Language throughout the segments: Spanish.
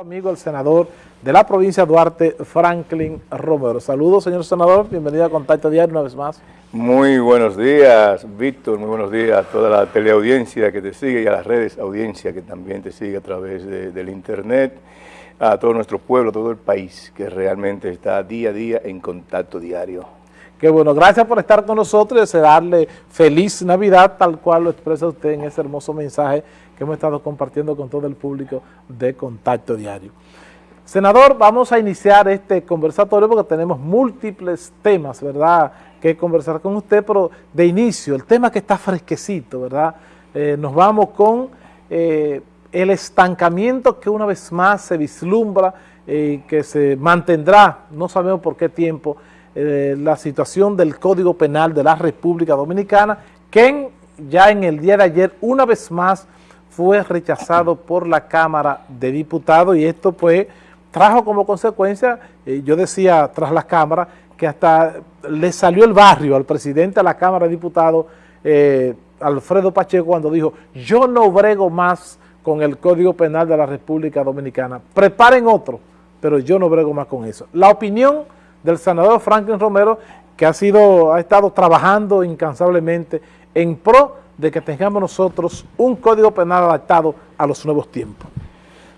amigo el senador de la provincia de Duarte, Franklin Romero. Saludos, señor senador, bienvenido a Contacto Diario una vez más. Muy buenos días, Víctor, muy buenos días a toda la teleaudiencia que te sigue y a las redes audiencia que también te sigue a través del internet, a todo nuestro pueblo, a todo el país que realmente está día a día en contacto diario. Qué bueno, gracias por estar con nosotros y desearle feliz Navidad, tal cual lo expresa usted en ese hermoso mensaje hemos estado compartiendo con todo el público de Contacto Diario. Senador, vamos a iniciar este conversatorio porque tenemos múltiples temas, ¿verdad?, que conversar con usted, pero de inicio, el tema que está fresquecito, ¿verdad?, eh, nos vamos con eh, el estancamiento que una vez más se vislumbra y eh, que se mantendrá, no sabemos por qué tiempo, la situación del Código Penal de la República Dominicana, que ya en el día de ayer, una vez más, fue rechazado por la Cámara de Diputados y esto pues trajo como consecuencia, eh, yo decía tras la Cámara, que hasta le salió el barrio al presidente de la Cámara de Diputados, eh, Alfredo Pacheco, cuando dijo, yo no brego más con el Código Penal de la República Dominicana, preparen otro, pero yo no brego más con eso. La opinión del senador Franklin Romero, que ha, sido, ha estado trabajando incansablemente en pro de que tengamos nosotros un código penal adaptado a los nuevos tiempos?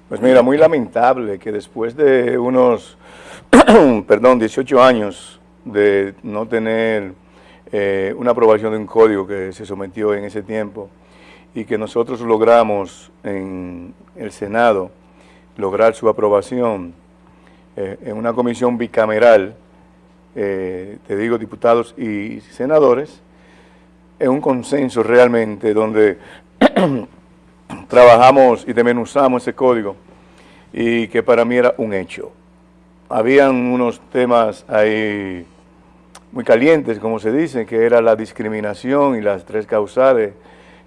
Pues mira, muy lamentable que después de unos, perdón, 18 años de no tener eh, una aprobación de un código que se sometió en ese tiempo y que nosotros logramos en el Senado lograr su aprobación eh, en una comisión bicameral, eh, te digo diputados y senadores, es un consenso realmente donde trabajamos y desmenuzamos ese código y que para mí era un hecho. Habían unos temas ahí muy calientes, como se dice, que era la discriminación y las tres causales,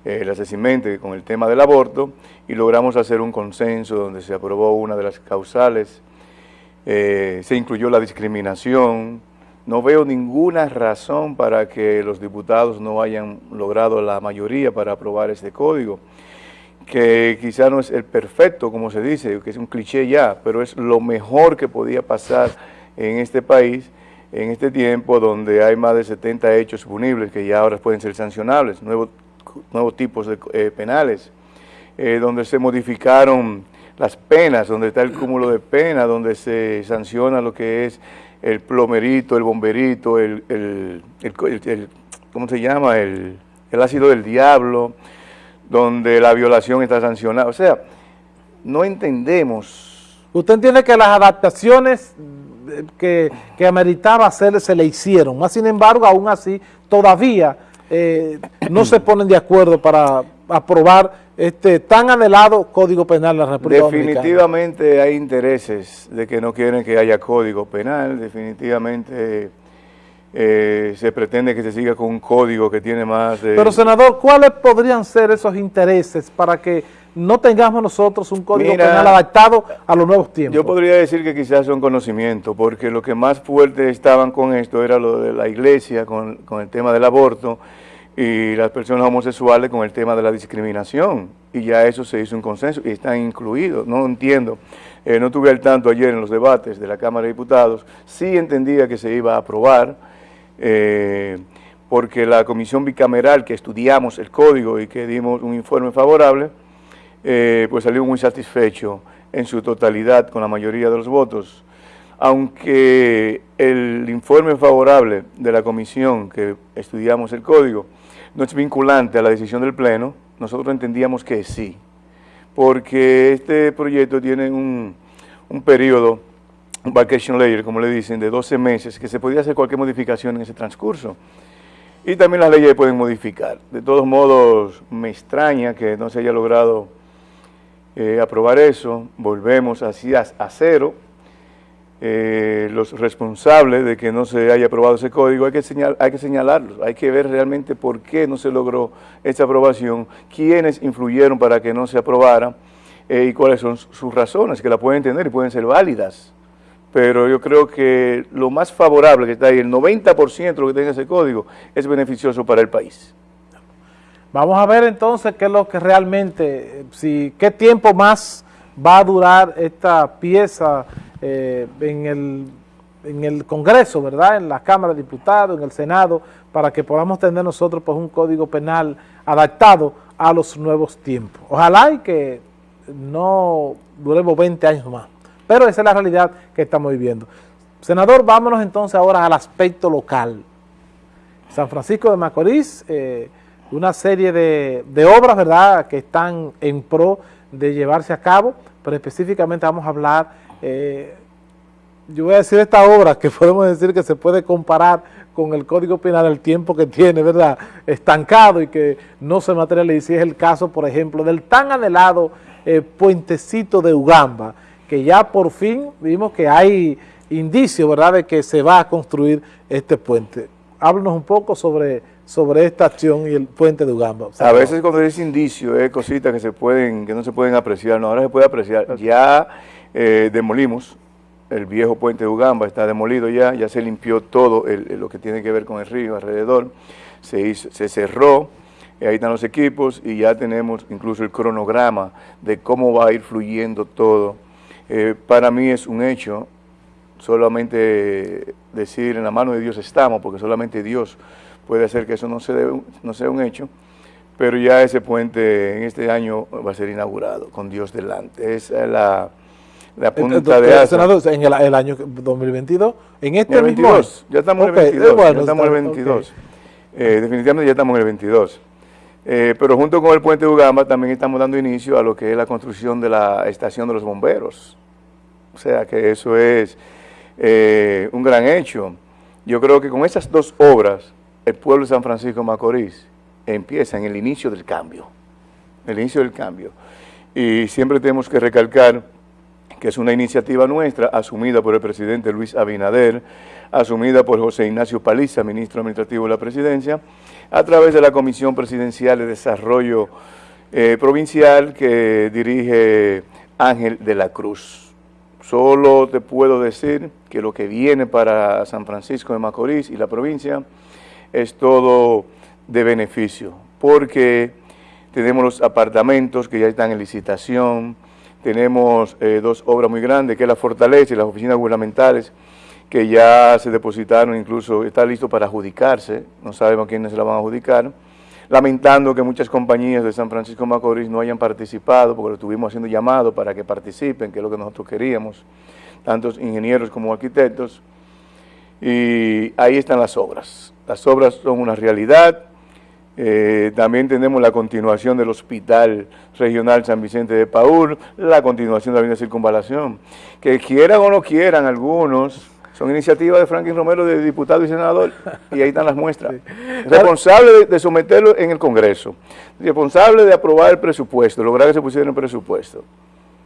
eh, el asesinato con el tema del aborto, y logramos hacer un consenso donde se aprobó una de las causales, eh, se incluyó la discriminación, no veo ninguna razón para que los diputados no hayan logrado la mayoría para aprobar este código, que quizá no es el perfecto, como se dice, que es un cliché ya, pero es lo mejor que podía pasar en este país en este tiempo donde hay más de 70 hechos punibles que ya ahora pueden ser sancionables, nuevos, tipos de eh, penales, eh, donde se modificaron las penas, donde está el cúmulo de penas, donde se sanciona lo que es el plomerito, el bomberito, el, el, el, ¿cómo se llama? El, ácido del diablo, donde la violación está sancionada. O sea, no entendemos. ¿Usted entiende que las adaptaciones que, que ameritaba hacer se le hicieron? Más sin embargo, aún así, todavía eh, no se ponen de acuerdo para aprobar este tan anhelado Código Penal de la República Definitivamente hay intereses de que no quieren que haya Código Penal, definitivamente eh, se pretende que se siga con un código que tiene más de... Pero senador, ¿cuáles podrían ser esos intereses para que no tengamos nosotros un Código Penal adaptado a los nuevos tiempos? Yo podría decir que quizás son conocimiento, porque lo que más fuerte estaban con esto era lo de la iglesia, con, con el tema del aborto, y las personas homosexuales con el tema de la discriminación. Y ya eso se hizo un consenso y están incluidos, no entiendo, eh, no tuve al tanto ayer en los debates de la Cámara de Diputados, sí entendía que se iba a aprobar eh, porque la comisión bicameral que estudiamos el código y que dimos un informe favorable, eh, pues salió muy satisfecho en su totalidad con la mayoría de los votos, aunque el informe favorable de la comisión que estudiamos el código no es vinculante a la decisión del Pleno, nosotros entendíamos que sí, porque este proyecto tiene un, un periodo, un vacation layer, como le dicen, de 12 meses, que se podía hacer cualquier modificación en ese transcurso. Y también las leyes pueden modificar. De todos modos, me extraña que no se haya logrado eh, aprobar eso. Volvemos así a cero eh, los responsables de que no se haya aprobado ese código, hay que, señal, hay que señalarlos, hay que ver realmente por qué no se logró esa aprobación, quiénes influyeron para que no se aprobara eh, y cuáles son sus razones, que la pueden tener y pueden ser válidas. Pero yo creo que lo más favorable que está ahí, el 90% de lo que tenga ese código, es beneficioso para el país. Vamos a ver entonces qué es lo que realmente, si qué tiempo más va a durar esta pieza eh, en, el, en el Congreso, ¿verdad? En la Cámara de Diputados, en el Senado, para que podamos tener nosotros pues, un código penal adaptado a los nuevos tiempos. Ojalá y que no duremos 20 años más, pero esa es la realidad que estamos viviendo. Senador, vámonos entonces ahora al aspecto local. San Francisco de Macorís, eh, una serie de, obras, ¿verdad?, que están en pro de llevarse a cabo, pero específicamente vamos a hablar, eh, yo voy a decir esta obra que podemos decir que se puede comparar con el Código Penal, el tiempo que tiene, ¿verdad?, estancado y que no se materializa, y es el caso, por ejemplo, del tan anhelado eh, puentecito de Ugamba, que ya por fin vimos que hay indicios, ¿verdad?, de que se va a construir este puente háblanos un poco sobre, sobre esta acción y el puente de Ugamba. a veces cuando dice indicio es cositas que se pueden, que no se pueden apreciar, no, ahora se puede apreciar. Ya eh, demolimos el viejo puente de Ugamba, está demolido ya, ya se limpió todo lo que tiene que ver con el río alrededor, se, se cerró, ahí están los equipos y ya tenemos incluso el cronograma de cómo va a ir fluyendo todo. Eh, para mí es un hecho, solamente decir en la mano de Dios estamos, porque solamente Dios puede hacer que eso no, se no sea un hecho, pero ya ese puente en este año va a ser inaugurado con Dios delante. Es la, la punta de asa. en el, año 2022, en este en el 22, ya estamos en el 22, ya estamos en el 22. Eh, definitivamente ya estamos en el 22. Eh, pero junto con el puente de Ugamba también estamos dando inicio a lo que es la construcción de la estación de los bomberos. O sea que eso es eh, un gran hecho. Yo creo que con esas dos obras, el pueblo de San Francisco de Macorís empieza en el inicio del cambio, el inicio del cambio. Y siempre tenemos que recalcar que es una iniciativa nuestra, asumida por el presidente Luis Abinader, asumida por José Ignacio Paliza, ministro administrativo de la presidencia, a través de la Comisión Presidencial de Desarrollo eh, Provincial que dirige Ángel de la Cruz. Solo te puedo decir que lo que viene para San Francisco de Macorís y la provincia es todo de beneficio, porque tenemos los apartamentos que ya están en licitación, tenemos eh, dos obras muy grandes, que es la Fortaleza y las oficinas gubernamentales, que ya se depositaron, incluso está listo para adjudicarse, no sabemos quiénes se la van a adjudicar, lamentando que muchas compañías de San Francisco Macorís no hayan participado, porque lo estuvimos haciendo llamado para que participen, que es lo que nosotros queríamos, tantos ingenieros como arquitectos, y ahí están las obras. Las obras son una realidad, eh, también tenemos la continuación del Hospital Regional San Vicente de Paúl, la continuación de la línea de circunvalación, que quieran o no quieran algunos, son iniciativas de Franklin Romero de diputado y senador, y ahí están las muestras. Responsable de, someterlo en el Congreso, responsable de aprobar el presupuesto, lograr que se pusiera en el presupuesto.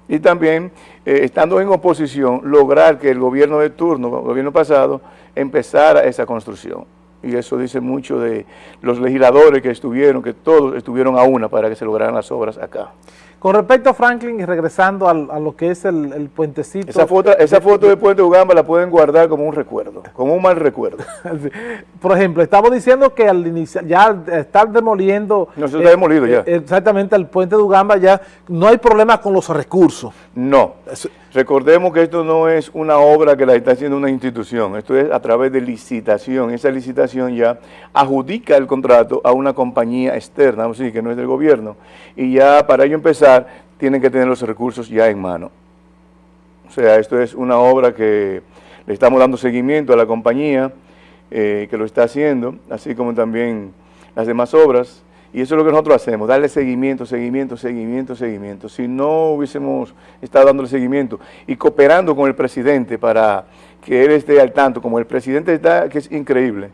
Y también, eh, estando en oposición, lograr que el gobierno de turno, el gobierno pasado, empezara esa construcción. Y eso dice mucho de los legisladores que estuvieron, que todos estuvieron a una para que se lograran las obras acá. Con respecto a Franklin y regresando a lo que es el, puentecito... Esa foto, esa foto de Puente Ugamba la pueden guardar como un recuerdo, como un mal recuerdo. Por ejemplo, estamos diciendo que al iniciar, ya estar demoliendo... No, se está demolido ya. Eh, exactamente, el puente de Ugamba ya no hay problema con los recursos. No. Recordemos que esto no es una obra que la está haciendo una institución, esto es a través de licitación. Esa licitación ya adjudica el contrato a una compañía externa, decir, que no es del gobierno, y ya para ello empezar tienen que tener los recursos ya en mano. O sea, esto es una obra que le estamos dando seguimiento a la compañía eh, que lo está haciendo, así como también las demás obras. Y eso es lo que nosotros hacemos, darle seguimiento, seguimiento, seguimiento, seguimiento. Si no hubiésemos estado dándole seguimiento y cooperando con el presidente para que él esté al tanto, como el presidente está, que es increíble,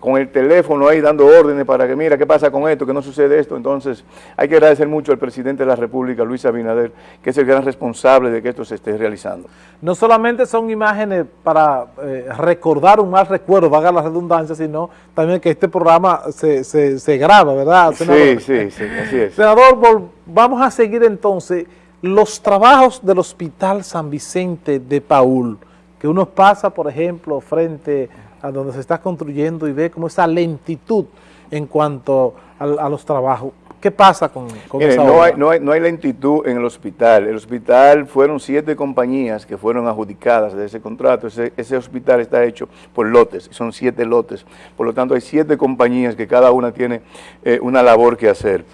con el teléfono ahí dando órdenes para que mira qué pasa con esto, que no sucede esto. Entonces hay que agradecer mucho al presidente de la República, Luis Abinader, que es el gran responsable de que esto se esté realizando. No solamente son imágenes para eh, recordar un mal recuerdo, vaga la redundancia, sino también que este programa se, se, graba, ¿verdad, senador? Sí, sí, sí, así es. Senador, vamos a seguir entonces los trabajos del Hospital San Vicente de Paul, que uno pasa, por ejemplo, frente a donde se está construyendo y ve como esa lentitud en cuanto a, los trabajos. ¿Qué pasa con, con esa no Hay, no, hay, no hay lentitud en el hospital. El hospital fueron siete compañías que fueron adjudicadas de ese contrato. Ese, ese hospital está hecho por lotes, son siete lotes. Por lo tanto, hay siete compañías que cada una tiene eh, una labor que hacer.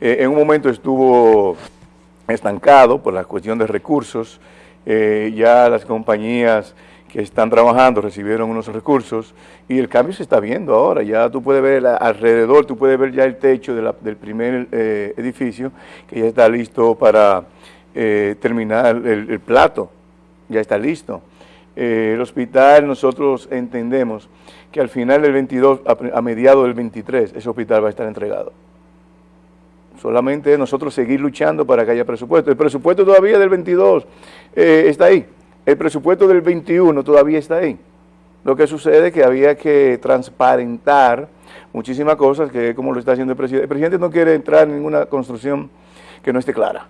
Eh, en un momento estuvo estancado por la cuestión de recursos. Eh, ya las compañías que están trabajando recibieron unos recursos y el cambio se está viendo ahora, ya tú puedes ver alrededor, tú puedes ver ya el techo del primer eh, edificio que ya está listo para eh, terminar el, plato, ya está listo. Eh, el hospital nosotros entendemos que al final del 22, a, mediados del 23, ese hospital va a estar entregado. Solamente nosotros seguir luchando para que haya presupuesto. El presupuesto todavía del 22 está ahí el presupuesto del 21 todavía está ahí. Lo que sucede es que había que transparentar muchísimas cosas, que como lo está haciendo el presidente. El presidente no quiere entrar en ninguna construcción que no esté clara.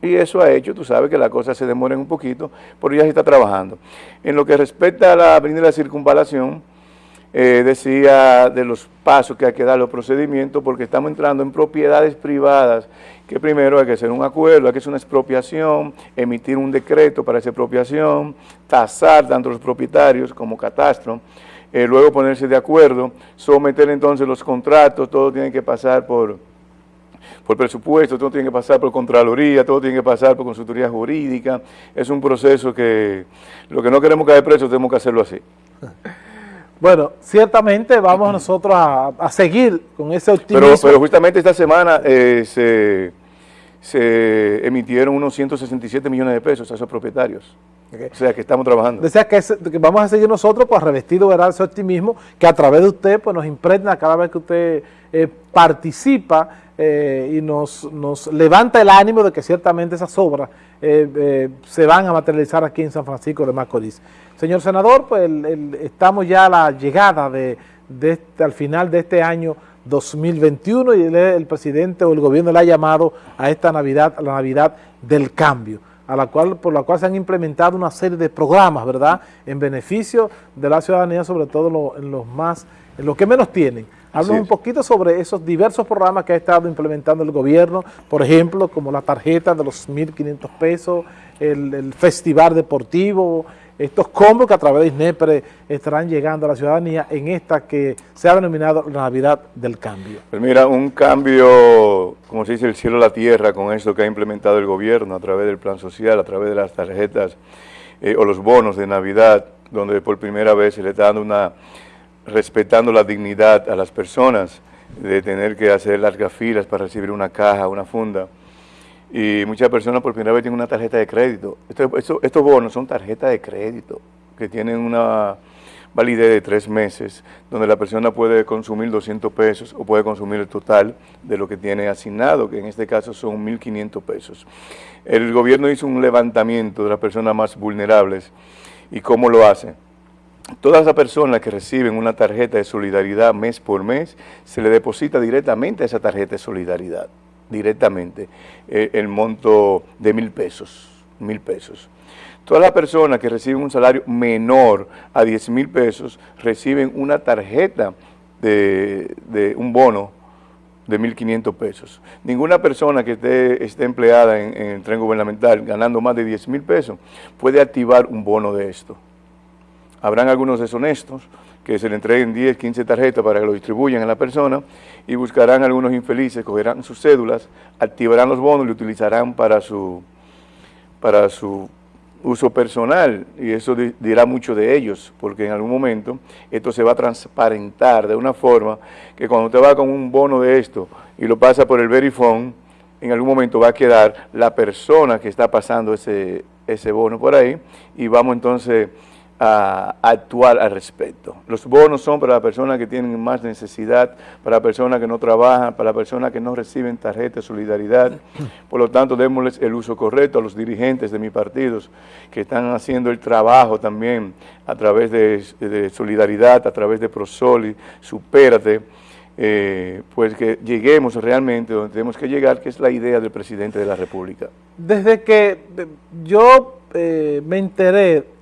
Y eso ha hecho, tú sabes, que las cosas se demoren un poquito, pero ya se está trabajando. En lo que respecta a la avenida de la circunvalación, eh, decía de los pasos que hay que dar los procedimientos, porque estamos entrando en propiedades privadas, que primero hay que hacer un acuerdo, hay que hacer una expropiación, emitir un decreto para esa expropiación, tasar tanto los propietarios como catastro, eh, luego ponerse de acuerdo, someter entonces los contratos, todo tiene que pasar por, por presupuesto, todo tiene que pasar por Contraloría, todo tiene que pasar por consultoría jurídica, es un proceso que lo que no queremos caer preso tenemos que hacerlo así. Bueno, ciertamente vamos nosotros a, seguir con ese optimismo. Pero, pero justamente esta semana eh, se, se, emitieron unos 167 millones de pesos a esos propietarios. O sea, que estamos trabajando. Decía que, que, vamos a seguir nosotros pues revestido de ese optimismo que a través de usted pues nos impregna cada vez que usted eh, participa eh, y nos, nos, levanta el ánimo de que ciertamente esas obras se van a materializar aquí en San Francisco de Macorís. Señor senador, pues estamos ya a la llegada de, este, al final de este año 2021 y el, presidente o el gobierno le ha llamado a esta Navidad, a la Navidad del cambio, a la cual, por la cual se han implementado una serie de programas, ¿verdad?, en beneficio de la ciudadanía, sobre todo en los más, en los que menos tienen. Háblanos un poquito sobre esos diversos programas que ha estado implementando el gobierno, por ejemplo, como la tarjeta de los 1.500 pesos, el, el festival deportivo, estos combos que a través de INEPRE estarán llegando a la ciudadanía en esta que se ha denominado la Navidad del Cambio. Pues mira, un cambio, como se dice, el cielo a la tierra con esto que ha implementado el gobierno a través del plan social, a través de las tarjetas eh, o los bonos de Navidad, donde por primera vez se le está dando una, respetando la dignidad a las personas de tener que hacer largas filas para recibir una caja, una funda, y muchas personas por primera vez tienen una tarjeta de crédito. estos bonos son tarjetas de crédito que tienen una validez de tres meses, donde la persona puede consumir 200 pesos o puede consumir el total de lo que tiene asignado, que en este caso son 1.500 pesos. El gobierno hizo un levantamiento de las personas más vulnerables y cómo lo hace. Todas las personas que reciben una tarjeta de solidaridad mes por mes, se le deposita directamente a esa tarjeta de solidaridad directamente eh, el monto de mil pesos, mil pesos. Todas las personas que reciben un salario menor a 10 mil pesos reciben una tarjeta de, un bono de 1.500 pesos. Ninguna persona que esté, esté empleada en, en, el tren gubernamental ganando más de 10 mil pesos puede activar un bono de esto. Habrán algunos deshonestos que se le entreguen 10, 15 tarjetas para que lo distribuyan a la persona y buscarán algunos infelices, cogerán sus cédulas, activarán los bonos y lo utilizarán para su, para su uso personal. Y eso dirá mucho de ellos porque en algún momento esto se va a transparentar de una forma que cuando usted va con un bono de esto y lo pasa por el Verifone, en algún momento va a quedar la persona que está pasando ese, ese bono por ahí y vamos entonces a, actuar al respecto. Los bonos son para las personas que tienen más necesidad, para personas que no trabajan, para personas que no reciben tarjeta de solidaridad. Por lo tanto, démosles el uso correcto a los dirigentes de mis partidos que están haciendo el trabajo también a través de, solidaridad, a través de Prosoli, Supérate, eh, pues que lleguemos realmente donde tenemos que llegar, que es la idea del presidente de la República. Desde que yo eh, me enteré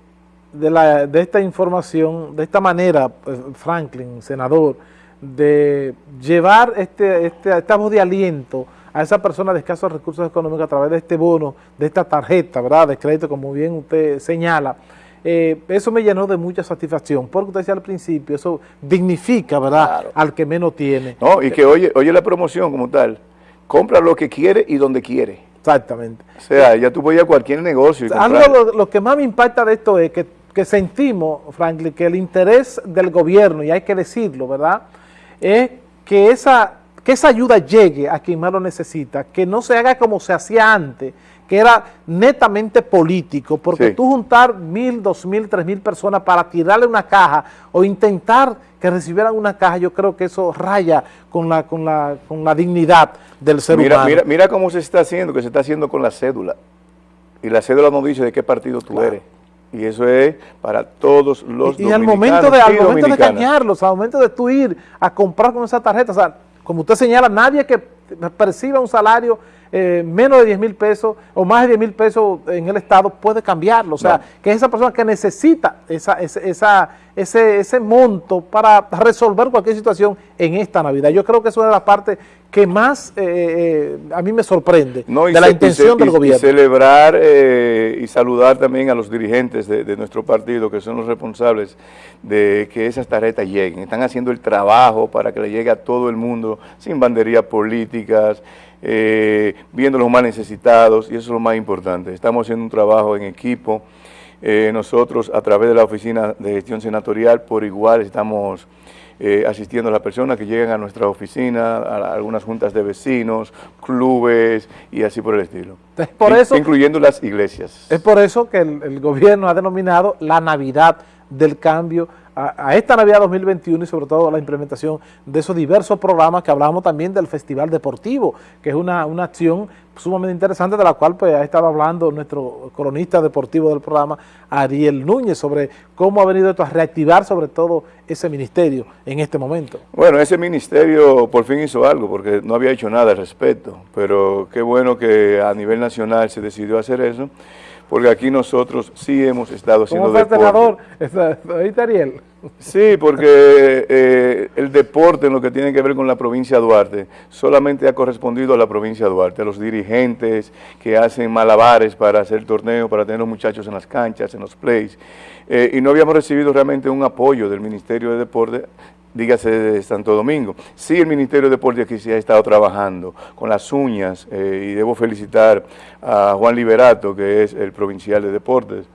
de, la, de esta información, de esta manera, pues, Franklin, senador, de llevar este, este, esta voz de aliento a esa persona de escasos recursos económicos a través de este bono, de esta tarjeta, ¿verdad?, de crédito, como bien usted señala, eh, eso me llenó de mucha satisfacción, porque usted decía al principio, eso dignifica, ¿verdad?, al que menos tiene. No, y que oye, oye la promoción como tal, compra lo que quiere y donde quiere. Exactamente. O sea, ya tú puedes ir a cualquier negocio y Algo, lo, que más me impacta de esto es que, que sentimos, Franklin, que el interés del gobierno, y hay que decirlo, ¿verdad?, es que esa que esa ayuda llegue a quien más lo necesita, que no se haga como se hacía antes, que era netamente político, porque tú juntar mil, dos mil, tres mil personas para tirarle una caja o intentar que recibieran una caja, yo creo que eso raya con la, con la, con la dignidad del ser humano. Mira, mira cómo se está haciendo, que se está haciendo con la cédula. Y la cédula no dice de qué partido tú eres. Y eso es para todos los y, y al momento de, al momento de cañarlos, al momento de tú ir a comprar con esa tarjeta, o sea, como usted señala, nadie que perciba un salario eh, menos de 10 mil pesos o más de 10 mil pesos en el Estado puede cambiarlo. O sea, que es esa persona que necesita esa, esa, ese, ese monto para resolver cualquier situación en esta Navidad. Yo creo que es la parte que más eh, eh, a mí me sorprende de la intención del gobierno. Y celebrar y saludar también a los dirigentes de, de, nuestro partido, que son los responsables de que esas tarjetas lleguen. Están haciendo el trabajo para que le llegue a todo el mundo, sin banderías políticas, eh, viendo los más necesitados, y eso es lo más importante. Estamos haciendo un trabajo en equipo. Eh, nosotros, a través de la Oficina de Gestión Senatorial, por igual estamos eh, asistiendo a las personas que llegan a nuestra oficina, a, algunas juntas de vecinos, clubes y así por el estilo. por eso, incluyendo las iglesias. Es por eso que el gobierno ha denominado la Navidad del cambio a, esta Navidad 2021 y sobre todo la implementación de esos diversos programas que hablamos también del Festival Deportivo, que es una, acción sumamente interesante de la cual pues ha estado hablando nuestro cronista deportivo del programa, Ariel Núñez, sobre cómo ha venido esto a reactivar sobre todo ese ministerio en este momento. Bueno, ese ministerio por fin hizo algo, porque no había hecho nada al respecto, pero qué bueno que a nivel nacional se decidió hacer eso, porque aquí nosotros sí hemos estado haciendo ¿Cómo deporte. senador? Ariel? Sí, porque eh, el deporte en lo que tiene que ver con la provincia de Duarte solamente ha correspondido a la provincia de Duarte, a los dirigentes que hacen malabares para hacer torneos, para tener los muchachos en las canchas, en los plays, eh, y no habíamos recibido realmente un apoyo del Ministerio de Deporte dígase de Santo Domingo. Sí, el Ministerio de Deportes aquí sí ha estado trabajando con las uñas eh, y debo felicitar a Juan Liberato, que es el provincial de deportes,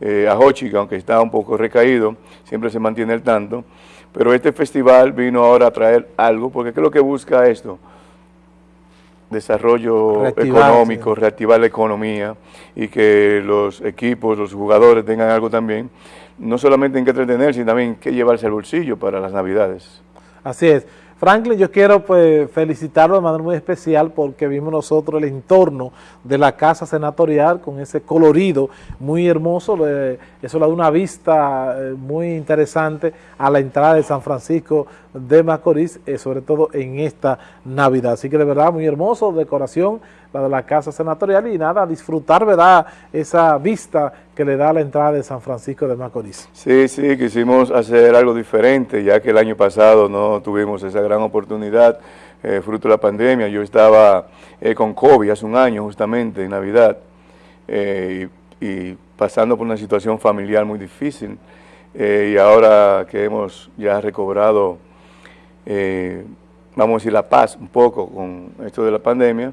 eh, a Hochi, que aunque está un poco recaído, siempre se mantiene el tanto, pero este festival vino ahora a traer algo, porque ¿qué es lo que busca esto? Desarrollo económico, reactivar la economía y que los equipos, los jugadores tengan algo también no solamente en que entretenerse, sino también que llevarse al bolsillo para las navidades. Así es. Franklin, yo quiero pues felicitarlo de manera muy especial porque vimos nosotros el entorno de la casa senatorial con ese colorido muy hermoso, eso le da una vista eh, muy interesante a la entrada de San Francisco de Macorís, eh, sobre todo en esta Navidad. Así que de verdad muy hermoso, decoración, la de la casa senatorial y nada, disfrutar, ¿verdad?, esa vista que le da la entrada de San Francisco de Macorís. Sí, sí, quisimos hacer algo diferente, ya que el año pasado no tuvimos esa gran oportunidad, eh, fruto de la pandemia. Yo estaba eh, con COVID hace un año, justamente, en Navidad, eh, y, pasando por una situación familiar muy difícil. y ahora que hemos ya recobrado, vamos a decir, la paz un poco con esto de la pandemia,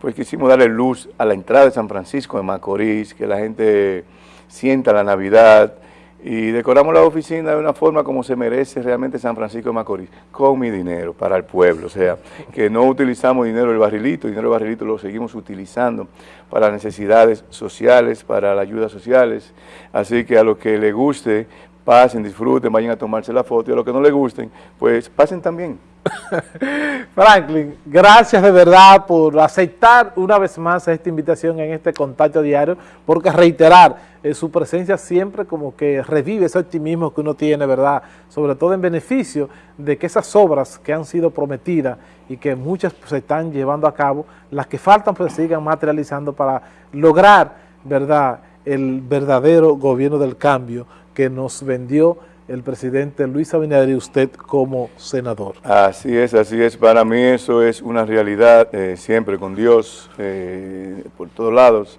pues quisimos darle luz a la entrada de San Francisco de Macorís, que la gente sienta la Navidad y decoramos la oficina de una forma como se merece realmente San Francisco de Macorís, con mi dinero para el pueblo, o sea, que no utilizamos dinero del barrilito, dinero del barrilito lo seguimos utilizando para necesidades sociales, para las ayudas sociales, así que a los que les guste, pasen, disfruten, vayan a tomarse la foto y a los que no les gusten, pues pasen también. Franklin, gracias de verdad por aceptar una vez más esta invitación en este contacto diario, porque reiterar eh, su presencia siempre como que revive ese optimismo que uno tiene, ¿verdad? Sobre todo en beneficio de que esas obras que han sido prometidas y que muchas pues, se están llevando a cabo, las que faltan pues sigan materializando para lograr, ¿verdad?, el verdadero gobierno del cambio que nos vendió el presidente Luis Abinader y usted como senador. Así es, así es. Para mí eso es una realidad, eh, siempre con Dios, eh, por todos lados.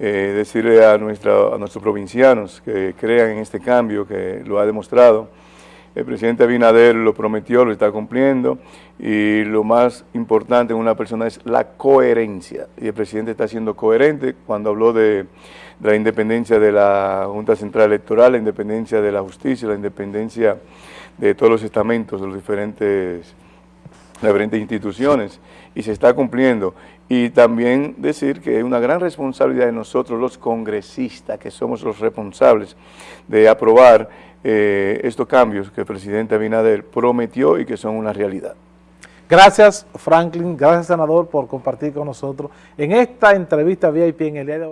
Eh, decirle a, nuestra, a nuestros provincianos que crean en este cambio, que lo ha demostrado. El presidente Abinader lo prometió, lo está cumpliendo y lo más importante en una persona es la coherencia. Y el presidente está siendo coherente cuando habló de, la independencia de la Junta Central Electoral, la independencia de la justicia, la independencia de todos los estamentos, de las diferentes instituciones y se está cumpliendo. Y también decir que es una gran responsabilidad de nosotros los congresistas, que somos los responsables de aprobar eh, estos cambios que el presidente Abinader prometió y que son una realidad. Gracias Franklin, gracias senador por compartir con nosotros en esta entrevista VIP en el día de hoy.